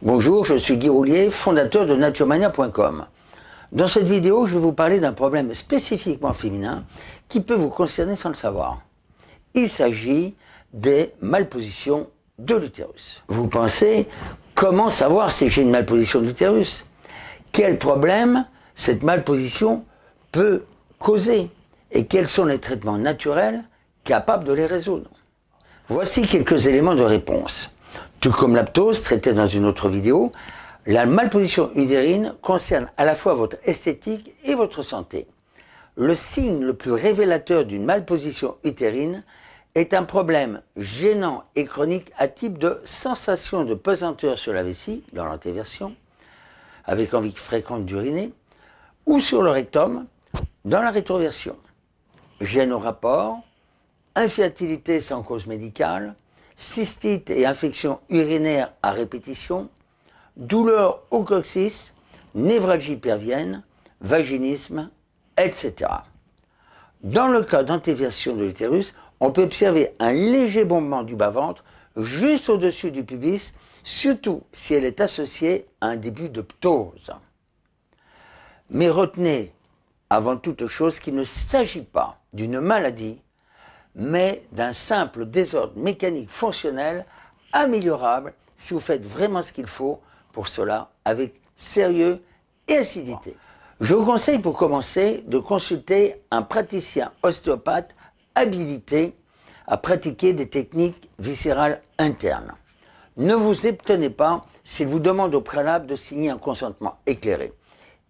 Bonjour, je suis Guy Roulier, fondateur de naturemania.com. Dans cette vidéo, je vais vous parler d'un problème spécifiquement féminin qui peut vous concerner sans le savoir. Il s'agit des malpositions de l'utérus. Vous pensez, comment savoir si j'ai une malposition de l'utérus? Quel problème cette malposition peut causer? Et quels sont les traitements naturels capables de les résoudre? Voici quelques éléments de réponse. Tout comme l'aptose, traité dans une autre vidéo, la malposition utérine concerne à la fois votre esthétique et votre santé. Le signe le plus révélateur d'une malposition utérine est un problème gênant et chronique à type de sensation de pesanteur sur la vessie, dans l'antéversion, avec envie fréquente d'uriner, ou sur le rectum, dans la rétroversion. Gêne au rapport, infertilité sans cause médicale, cystite et infection urinaire à répétition, douleur au coccyx, névralgie pervienne, vaginisme, etc. Dans le cas d'antéversion de l'utérus, on peut observer un léger bombement du bas-ventre juste au-dessus du pubis, surtout si elle est associée à un début de ptose. Mais retenez avant toute chose qu'il ne s'agit pas d'une maladie, mais d'un simple désordre mécanique fonctionnel améliorable si vous faites vraiment ce qu'il faut pour cela avec sérieux et acidité. Je vous conseille pour commencer de consulter un praticien ostéopathe habilité à pratiquer des techniques viscérales internes. Ne vous étonnez pas s'il vous demande au préalable de signer un consentement éclairé.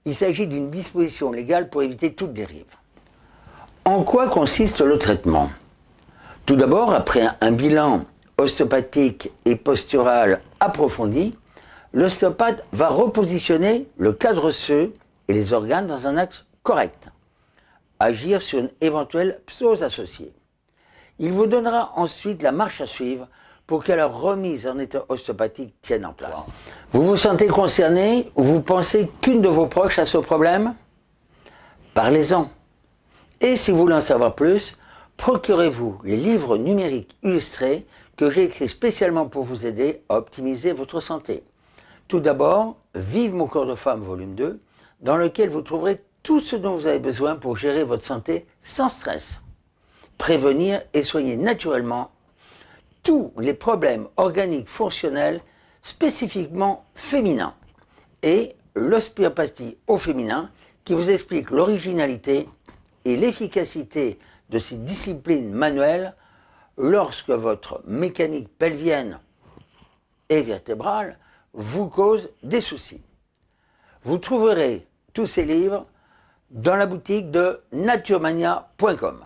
Il s'agit d'une disposition légale pour éviter toute dérive. En quoi consiste le traitement? Tout d'abord, après un bilan ostéopathique et postural approfondi, l'ostéopathe va repositionner le cadre osseux et les organes dans un axe correct. Agir sur une éventuelle psose associée. Il vous donnera ensuite la marche à suivre pour que la remise en état ostéopathique tienne en place. Vous vous sentez concerné ou vous pensez qu'une de vos proches a ce problème? Parlez-en. Et si vous voulez en savoir plus, procurez-vous les livres numériques illustrés que j'ai écrits spécialement pour vous aider à optimiser votre santé. Tout d'abord, Vive mon corps de femme volume 2, dans lequel vous trouverez tout ce dont vous avez besoin pour gérer votre santé sans stress. Prévenir et soigner naturellement tous les problèmes organiques fonctionnels spécifiquement féminins. Et l'ostéopathie au féminin qui vous explique l'originalité et l'efficacité de ces disciplines manuelles lorsque votre mécanique pelvienne et vertébrale vous cause des soucis. Vous trouverez tous ces livres dans la boutique de naturemania.com.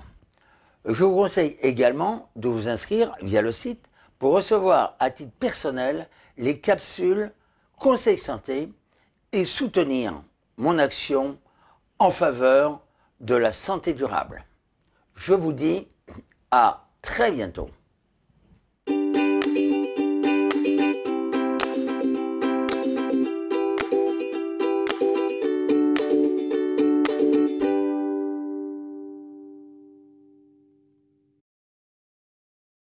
Je vous conseille également de vous inscrire via le site pour recevoir à titre personnel les capsules Conseil Santé et soutenir mon action en faveur de la santé durable. Je vous dis à très bientôt.